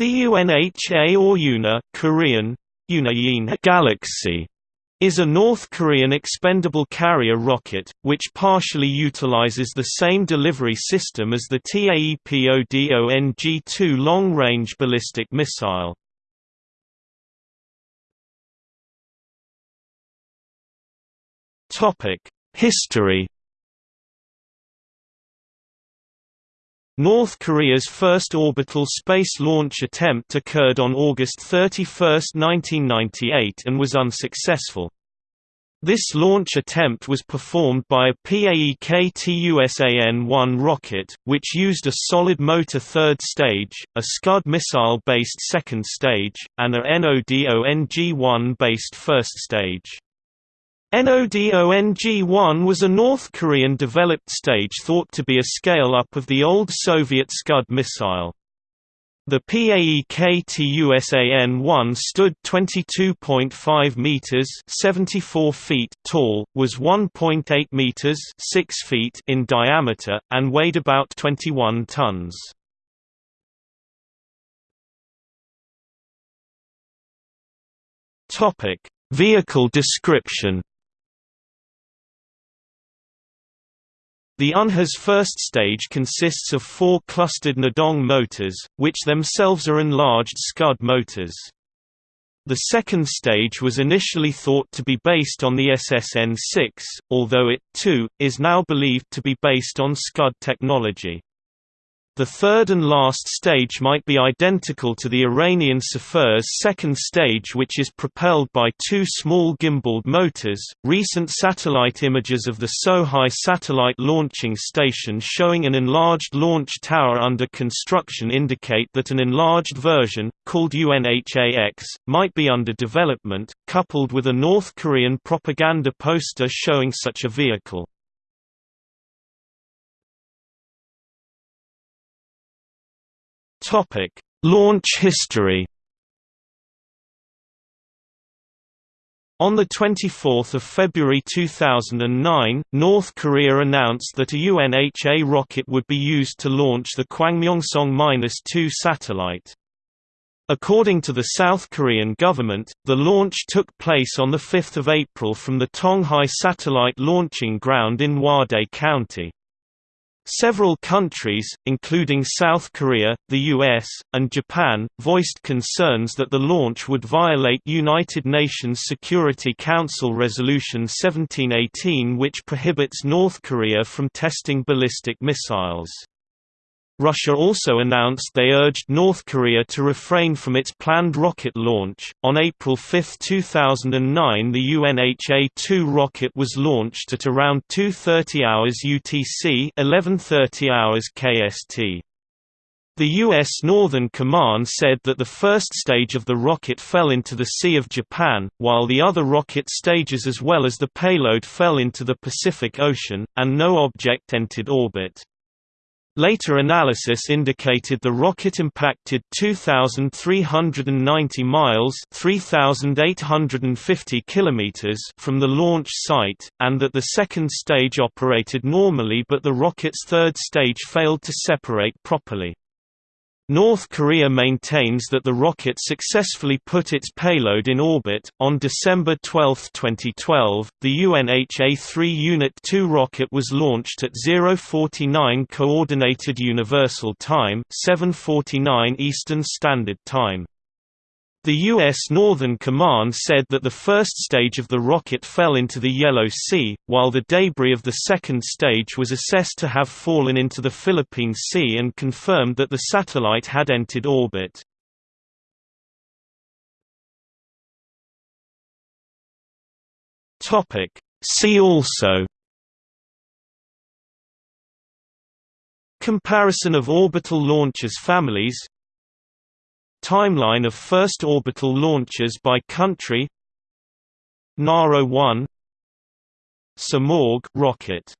The UNHA or UNA Korean, Galaxy is a North Korean expendable carrier rocket, which partially utilizes the same delivery system as the TAEPODONG-2 long-range ballistic missile. History North Korea's first orbital space launch attempt occurred on August 31, 1998 and was unsuccessful. This launch attempt was performed by a PAEK-TUSAN-1 rocket, which used a solid motor third stage, a Scud missile-based second stage, and a NODONG-1 based first stage. NODONG-1 was a North Korean developed stage thought to be a scale-up of the old Soviet Scud missile. The PAEK-TUSAN-1 stood 22.5 meters (74 feet) tall, was 1.8 meters (6 feet) in diameter, and weighed about 21 tons. Topic: Vehicle description. The UNHA's first stage consists of four clustered Nodong motors, which themselves are enlarged Scud motors. The second stage was initially thought to be based on the SSN-6, although it, too, is now believed to be based on Scud technology. The third and last stage might be identical to the Iranian Safir's second stage, which is propelled by two small gimbaled motors. Recent satellite images of the Sohae satellite launching station showing an enlarged launch tower under construction indicate that an enlarged version, called UNHAX, might be under development, coupled with a North Korean propaganda poster showing such a vehicle. Topic: Launch history. On 24 February 2009, North Korea announced that a UNHA rocket would be used to launch the Kwangmyongsong-2 satellite. According to the South Korean government, the launch took place on 5 April from the Tonghae Satellite Launching Ground in Hwadae County. Several countries, including South Korea, the US, and Japan, voiced concerns that the launch would violate United Nations Security Council Resolution 1718 which prohibits North Korea from testing ballistic missiles. Russia also announced they urged North Korea to refrain from its planned rocket launch. On April 5, 2009, the UNHA-2 rocket was launched at around 2:30 hours UTC, 11:30 hours KST. The U.S. Northern Command said that the first stage of the rocket fell into the Sea of Japan, while the other rocket stages as well as the payload fell into the Pacific Ocean, and no object entered orbit. Later analysis indicated the rocket impacted 2,390 miles 3,850 kilometers from the launch site, and that the second stage operated normally but the rocket's third stage failed to separate properly. North Korea maintains that the rocket successfully put its payload in orbit. On December 12, 2012, the UNHA-3 Unit 2 rocket was launched at 049 Coordinated Universal Time, 7:49 Eastern Standard Time. The U.S. Northern Command said that the first stage of the rocket fell into the Yellow Sea, while the debris of the second stage was assessed to have fallen into the Philippine Sea and confirmed that the satellite had entered orbit. See also Comparison of orbital launchers families Timeline of first orbital launches by country Naro 1 Simorgh rocket